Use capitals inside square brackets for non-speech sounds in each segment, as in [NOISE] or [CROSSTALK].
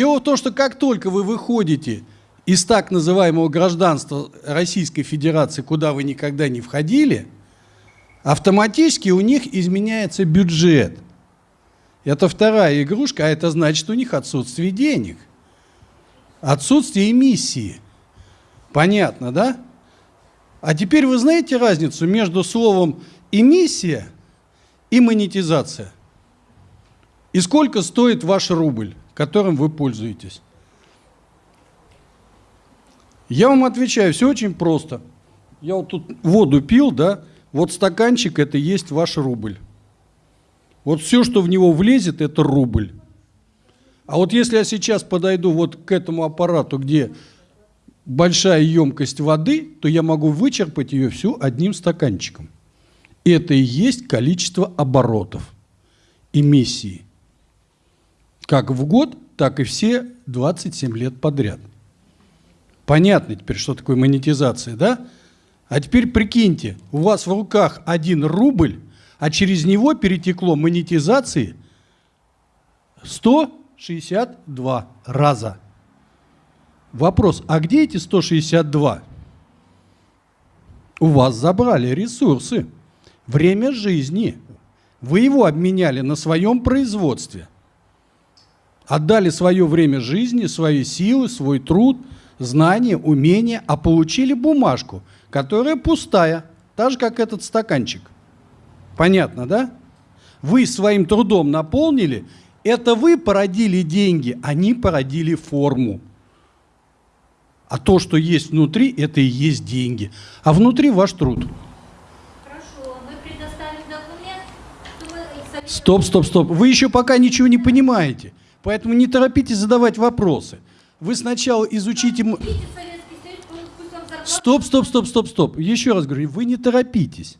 Дело в том, что как только вы выходите из так называемого гражданства Российской Федерации, куда вы никогда не входили, автоматически у них изменяется бюджет. Это вторая игрушка, а это значит у них отсутствие денег, отсутствие эмиссии. Понятно, да? А теперь вы знаете разницу между словом «эмиссия» и «монетизация»? И сколько стоит ваш рубль, которым вы пользуетесь? Я вам отвечаю, все очень просто. Я вот тут воду пил, да, вот стаканчик – это есть ваш рубль. Вот все, что в него влезет, это рубль. А вот если я сейчас подойду вот к этому аппарату, где большая емкость воды, то я могу вычерпать ее всю одним стаканчиком. Это и есть количество оборотов, эмиссии. Как в год, так и все 27 лет подряд. Понятно теперь, что такое монетизация, да? А теперь прикиньте, у вас в руках один рубль, а через него перетекло монетизации 162 раза. Вопрос, а где эти 162? У вас забрали ресурсы, время жизни. Вы его обменяли на своем производстве. Отдали свое время жизни, свои силы, свой труд, знания, умения, а получили бумажку, которая пустая, так же, как этот стаканчик. Понятно, да? Вы своим трудом наполнили, это вы породили деньги, они породили форму. А то, что есть внутри, это и есть деньги. А внутри ваш труд. Стоп, стоп, стоп. Вы еще пока ничего не понимаете. Поэтому не торопитесь задавать вопросы. Вы сначала изучите... Стоп, стоп, стоп, стоп, стоп. Еще раз говорю, вы не торопитесь.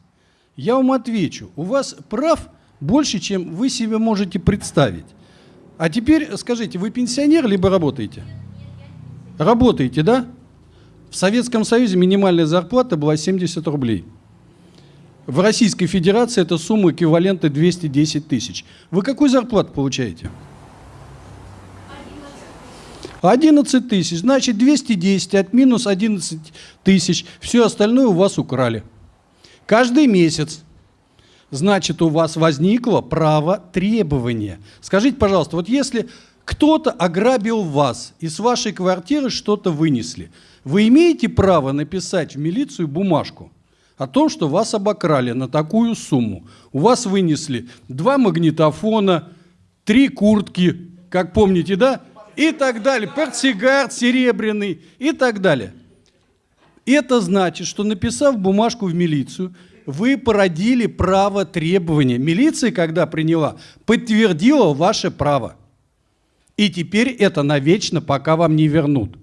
Я вам отвечу. У вас прав больше, чем вы себе можете представить. А теперь скажите, вы пенсионер либо работаете? Работаете, да? В Советском Союзе минимальная зарплата была 70 рублей. В Российской Федерации эта сумма эквивалента 210 тысяч. Вы какую зарплату получаете? 11 тысяч. Значит, 210 от минус 11 тысяч. Все остальное у вас украли. Каждый месяц. Значит, у вас возникло право требования. Скажите, пожалуйста, вот если кто-то ограбил вас, и с вашей квартиры что-то вынесли. Вы имеете право написать в милицию бумажку о том, что вас обокрали на такую сумму. У вас вынесли два магнитофона, три куртки, как помните, да? И так далее. Портсигар серебряный и так далее. Это значит, что написав бумажку в милицию, вы породили право требования. Милиция, когда приняла, подтвердила ваше право. И теперь это навечно, пока вам не вернут.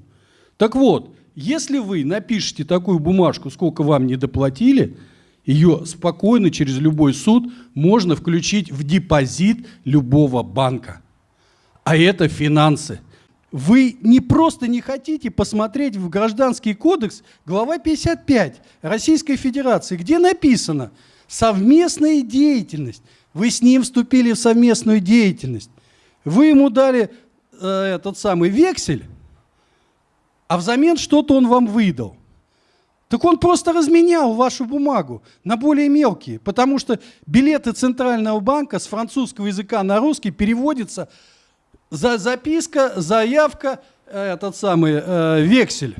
Так вот, если вы напишете такую бумажку, сколько вам не доплатили, ее спокойно через любой суд можно включить в депозит любого банка. А это финансы. Вы не просто не хотите посмотреть в Гражданский кодекс, глава 55 Российской Федерации, где написано «совместная деятельность». Вы с ним вступили в совместную деятельность. Вы ему дали э, этот самый вексель, а взамен что-то он вам выдал. Так он просто разменял вашу бумагу на более мелкие, потому что билеты Центрального банка с французского языка на русский переводятся за записка, заявка, э, этот самый э, вексель,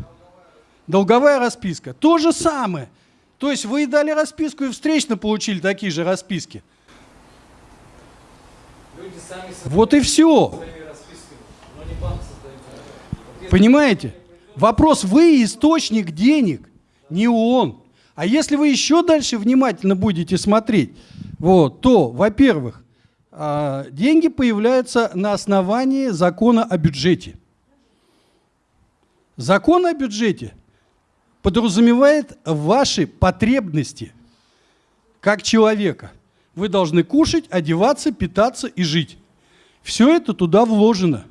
долговая расписка. То же самое. То есть вы дали расписку и встречно получили такие же расписки. Вот и все. Понимаете? Вопрос, вы источник денег, не он. А если вы еще дальше внимательно будете смотреть, вот, то, во-первых, деньги появляются на основании закона о бюджете. Закон о бюджете подразумевает ваши потребности как человека. Вы должны кушать, одеваться, питаться и жить. Все это туда вложено.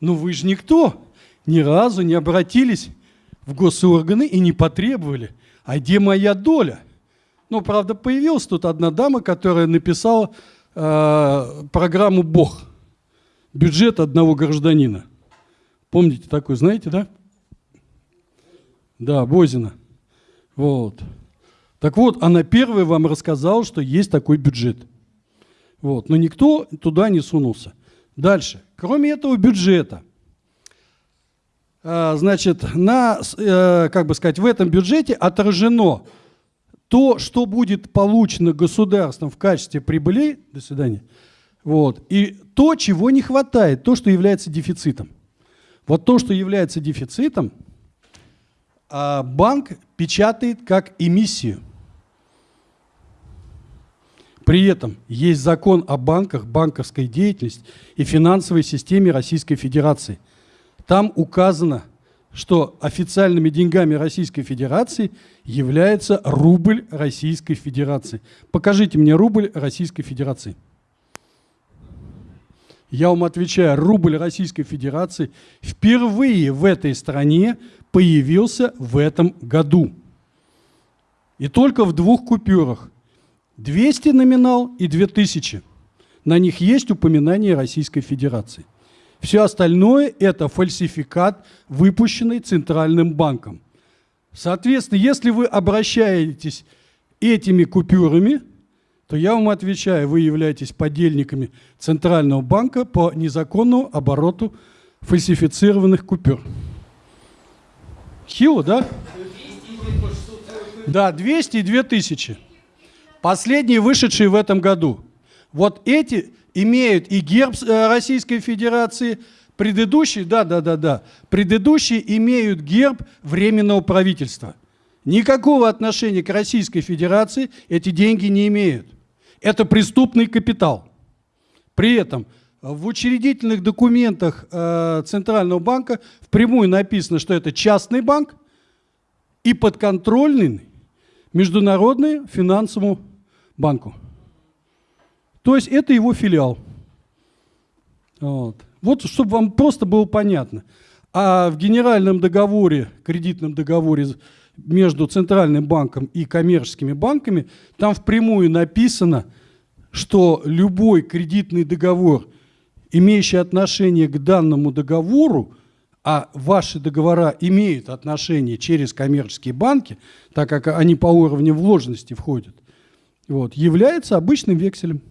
Но вы же никто, ни разу не обратились в госорганы и не потребовали, а где моя доля? Ну, правда, появилась тут одна дама, которая написала э, программу «Бог». бюджет одного гражданина. Помните такой, знаете, да? Да, Бозина. Вот. Так вот, она первая вам рассказала, что есть такой бюджет. Вот. Но никто туда не сунулся. Дальше. Кроме этого бюджета, а, значит, на, э, как бы сказать, в этом бюджете отражено то, что будет получено государством в качестве прибылей, до свидания, вот, и то, чего не хватает, то, что является дефицитом. Вот то, что является дефицитом, а, банк печатает как эмиссию. При этом есть закон о банках, банковской деятельности и финансовой системе Российской Федерации. Там указано, что официальными деньгами Российской Федерации является рубль Российской Федерации. Покажите мне рубль Российской Федерации. Я вам отвечаю, рубль Российской Федерации впервые в этой стране появился в этом году. И только в двух купюрах. 200 номинал и 2000. На них есть упоминание Российской Федерации. Все остальное – это фальсификат, выпущенный Центральным банком. Соответственно, если вы обращаетесь этими купюрами, то я вам отвечаю, вы являетесь подельниками Центрального банка по незаконному обороту фальсифицированных купюр. Хило, да? Да, 200 и 2000. Последние вышедшие в этом году. Вот эти имеют и герб э, Российской Федерации, предыдущие, да, да, да, да, предыдущие имеют герб Временного правительства. Никакого отношения к Российской Федерации эти деньги не имеют. Это преступный капитал. При этом в учредительных документах э, Центрального банка впрямую написано, что это частный банк и подконтрольный Международному финансовому банку. То есть это его филиал. Вот. вот чтобы вам просто было понятно. А в генеральном договоре, кредитном договоре между Центральным банком и коммерческими банками, там впрямую написано, что любой кредитный договор, имеющий отношение к данному договору, а ваши договора имеют отношение через коммерческие банки, так как они по уровню вложенности входят, вот, является обычным векселем.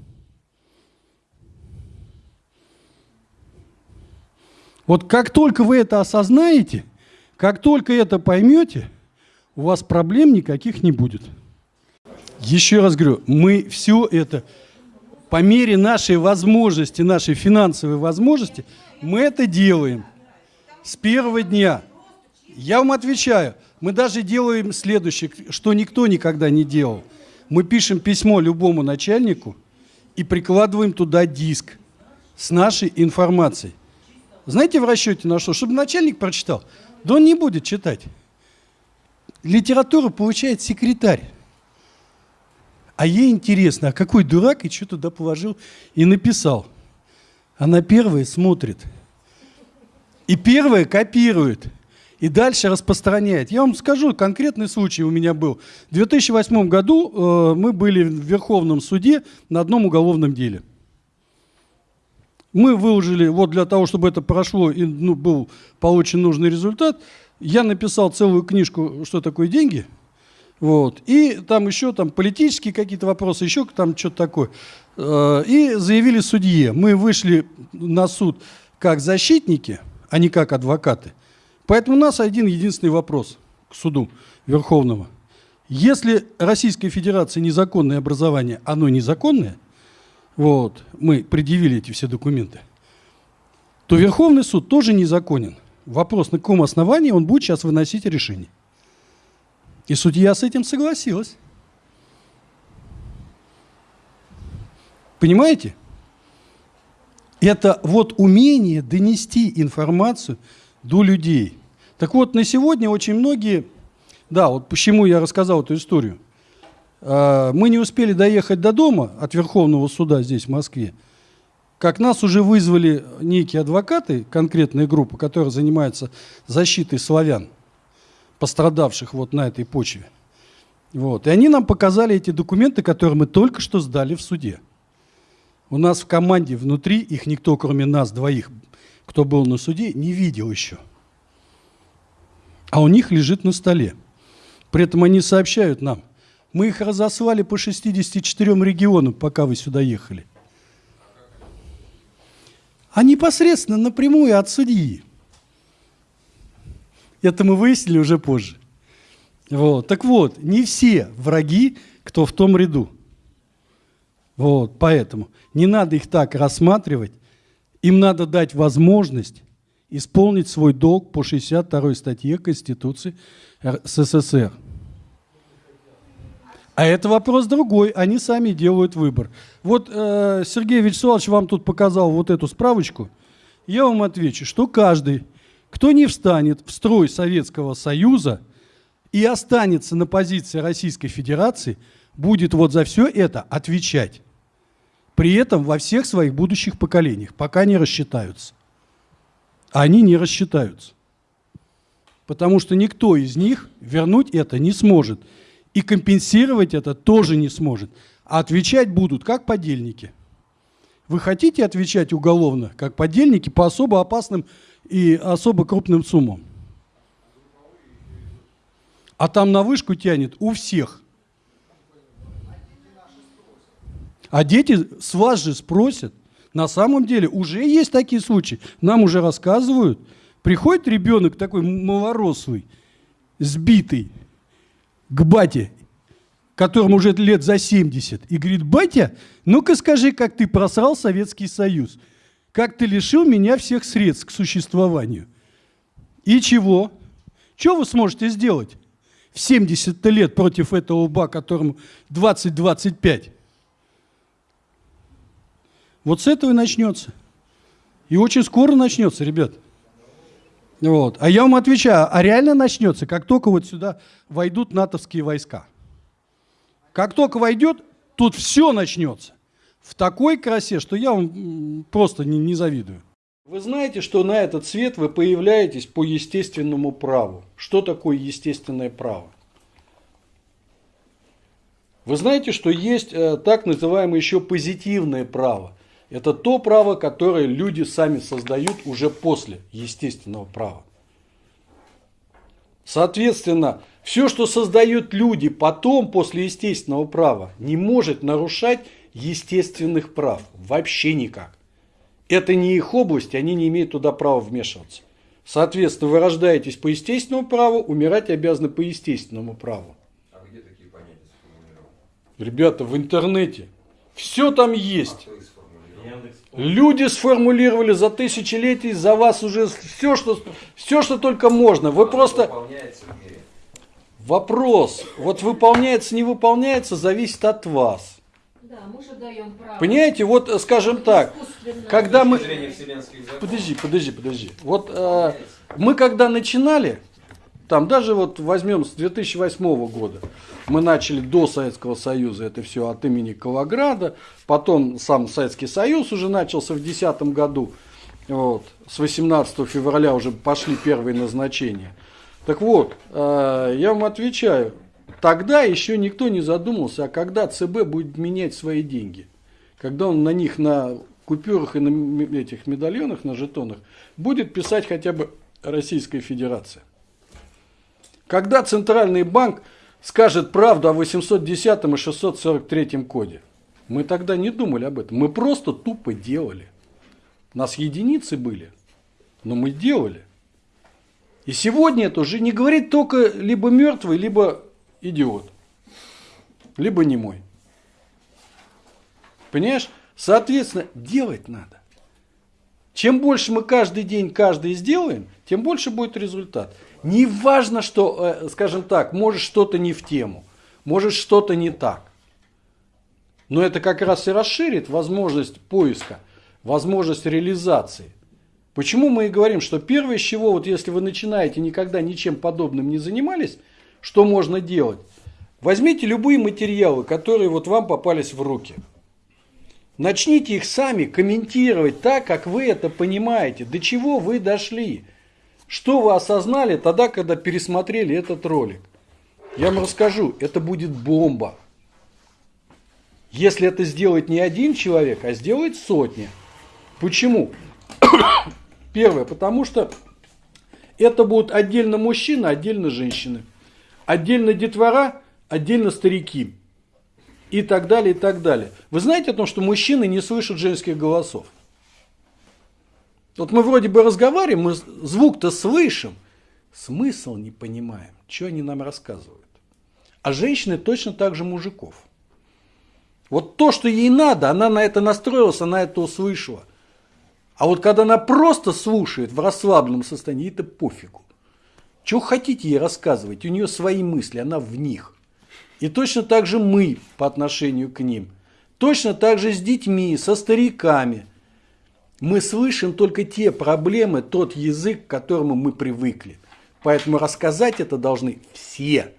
Вот как только вы это осознаете, как только это поймете, у вас проблем никаких не будет. Еще раз говорю, мы все это по мере нашей возможности, нашей финансовой возможности, мы это делаем с первого дня. Я вам отвечаю, мы даже делаем следующее, что никто никогда не делал. Мы пишем письмо любому начальнику и прикладываем туда диск с нашей информацией. Знаете в расчете на что? Чтобы начальник прочитал. Да он не будет читать. Литературу получает секретарь. А ей интересно, а какой дурак и что туда положил и написал. Она первая смотрит. И первая копирует. И дальше распространяет. Я вам скажу, конкретный случай у меня был. В 2008 году э, мы были в Верховном суде на одном уголовном деле. Мы выложили, вот для того, чтобы это прошло и ну, был получен нужный результат, я написал целую книжку «Что такое деньги?», вот, и там еще там политические какие-то вопросы, еще там что-то такое. Э, и заявили судье. Мы вышли на суд как защитники, а не как адвокаты. Поэтому у нас один единственный вопрос к суду Верховного. Если Российская Федерация незаконное образование, оно незаконное – вот, мы предъявили эти все документы, то Верховный суд тоже незаконен. Вопрос, на каком основании он будет сейчас выносить решение. И судья с этим согласилась. Понимаете? Это вот умение донести информацию до людей. Так вот, на сегодня очень многие, да, вот почему я рассказал эту историю – мы не успели доехать до дома от Верховного суда здесь, в Москве, как нас уже вызвали некие адвокаты, конкретная группа, которая занимается защитой славян, пострадавших вот на этой почве. Вот. И они нам показали эти документы, которые мы только что сдали в суде. У нас в команде внутри, их никто, кроме нас двоих, кто был на суде, не видел еще. А у них лежит на столе. При этом они сообщают нам, мы их разослали по 64 регионам, пока вы сюда ехали. А непосредственно напрямую от судьи. Это мы выяснили уже позже. Вот. Так вот, не все враги, кто в том ряду. Вот, поэтому не надо их так рассматривать. Им надо дать возможность исполнить свой долг по 62 статье Конституции СССР. А это вопрос другой, они сами делают выбор. Вот э, Сергей Вячеславович вам тут показал вот эту справочку. Я вам отвечу, что каждый, кто не встанет в строй Советского Союза и останется на позиции Российской Федерации, будет вот за все это отвечать. При этом во всех своих будущих поколениях, пока не рассчитаются. Они не рассчитаются. Потому что никто из них вернуть это не сможет. И компенсировать это тоже не сможет. А отвечать будут как подельники. Вы хотите отвечать уголовно, как подельники, по особо опасным и особо крупным суммам? А там на вышку тянет у всех. А дети с вас же спросят. На самом деле уже есть такие случаи. Нам уже рассказывают. Приходит ребенок такой малорослый, сбитый, к бате, которому уже лет за 70, и говорит, батя, ну-ка скажи, как ты просрал Советский Союз, как ты лишил меня всех средств к существованию. И чего? Что вы сможете сделать в 70 лет против этого ба, которому 20-25? Вот с этого и начнется. И очень скоро начнется, ребят. Вот. А я вам отвечаю, а реально начнется, как только вот сюда войдут натовские войска. Как только войдет, тут все начнется. В такой красе, что я вам просто не, не завидую. Вы знаете, что на этот свет вы появляетесь по естественному праву. Что такое естественное право? Вы знаете, что есть э, так называемое еще позитивное право. Это то право, которое люди сами создают уже после естественного права. Соответственно, все, что создают люди потом, после естественного права, не может нарушать естественных прав. Вообще никак. Это не их область, они не имеют туда права вмешиваться. Соответственно, вы рождаетесь по естественному праву, умирать обязаны по естественному праву. А где такие понятия? Ребята, в интернете. Все там есть. А Люди сформулировали за тысячелетий за вас уже все, что, все, что только можно. Вы просто... Вопрос, вот выполняется, не выполняется, зависит от вас. Да, мы же даем право. Понимаете, вот скажем так, когда мы... Подожди, подожди, подожди. Вот э, мы когда начинали, там даже вот возьмем с 2008 года, мы начали до Советского Союза это все от имени Калограда, потом сам Советский Союз уже начался в 2010 году, вот, с 18 февраля уже пошли первые назначения. Так вот, э, я вам отвечаю, тогда еще никто не задумался, а когда ЦБ будет менять свои деньги, когда он на них, на купюрах и на этих медальонах, на жетонах, будет писать хотя бы Российская Федерация. Когда Центральный банк скажет правду о 810 и 643 коде? Мы тогда не думали об этом. Мы просто тупо делали. У нас единицы были, но мы делали. И сегодня это уже не говорит только либо мертвый, либо идиот. Либо не мой. Понимаешь? Соответственно, делать надо. Чем больше мы каждый день каждый сделаем, тем больше будет результат. Не важно, что, э, скажем так, может что-то не в тему, может что-то не так. Но это как раз и расширит возможность поиска, возможность реализации. Почему мы и говорим, что первое, с чего, вот если вы начинаете никогда ничем подобным не занимались, что можно делать? Возьмите любые материалы, которые вот вам попались в руки. Начните их сами комментировать так, как вы это понимаете, до чего вы дошли. Что вы осознали тогда, когда пересмотрели этот ролик? Я вам расскажу, это будет бомба. если это сделает не один человек, а сделает сотни. Почему? [COUGHS] Первое, потому что это будут отдельно мужчины, отдельно женщины. Отдельно детвора, отдельно старики. И так далее, и так далее. Вы знаете о том, что мужчины не слышат женских голосов? Вот мы вроде бы разговариваем, мы звук-то слышим, смысл не понимаем, что они нам рассказывают. А женщины точно так же мужиков. Вот то, что ей надо, она на это настроилась, она это услышала. А вот когда она просто слушает в расслабленном состоянии, это пофигу. Чего хотите ей рассказывать? У нее свои мысли, она в них. И точно так же мы по отношению к ним. Точно так же с детьми, со стариками – мы слышим только те проблемы, тот язык, к которому мы привыкли. Поэтому рассказать это должны все.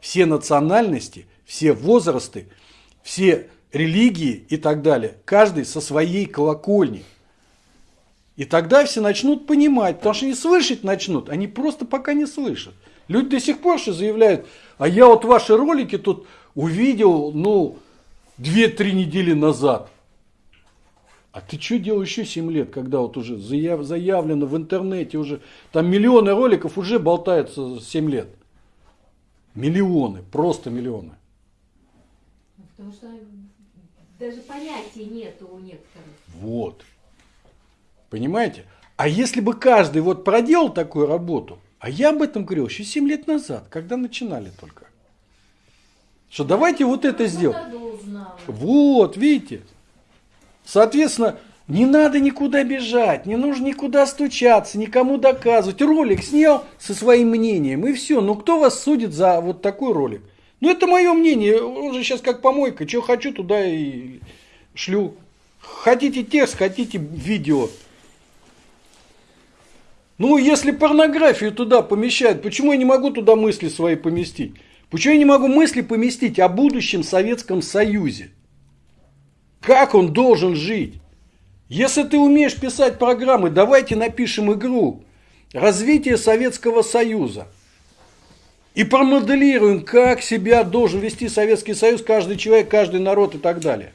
Все национальности, все возрасты, все религии и так далее. Каждый со своей колокольни. И тогда все начнут понимать, потому что они слышать начнут, они просто пока не слышат. Люди до сих пор что заявляют, а я вот ваши ролики тут увидел, ну, 2-3 недели назад. А ты что делал еще 7 лет, когда вот уже заяв, заявлено в интернете, уже там миллионы роликов уже болтаются 7 лет. Миллионы, просто миллионы. Потому что даже понятия нету у некоторых. Вот. Понимаете? А если бы каждый вот проделал такую работу, а я об этом говорил еще 7 лет назад, когда начинали только. Что давайте вот это сделаем. Вот, видите. Соответственно, не надо никуда бежать, не нужно никуда стучаться, никому доказывать. Ролик снял со своим мнением, и все. Ну, кто вас судит за вот такой ролик? Ну, это мое мнение. Он же сейчас как помойка. Что хочу, туда и шлю. Хотите текст, хотите видео. Ну, если порнографию туда помещают, почему я не могу туда мысли свои поместить? Почему я не могу мысли поместить о будущем Советском Союзе? Как он должен жить? Если ты умеешь писать программы, давайте напишем игру. Развитие Советского Союза. И промоделируем, как себя должен вести Советский Союз, каждый человек, каждый народ и так далее.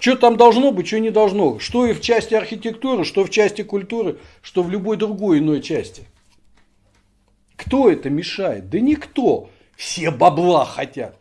Что там должно быть, что не должно. Что и в части архитектуры, что в части культуры, что в любой другой иной части. Кто это мешает? Да никто. Все бабла хотят.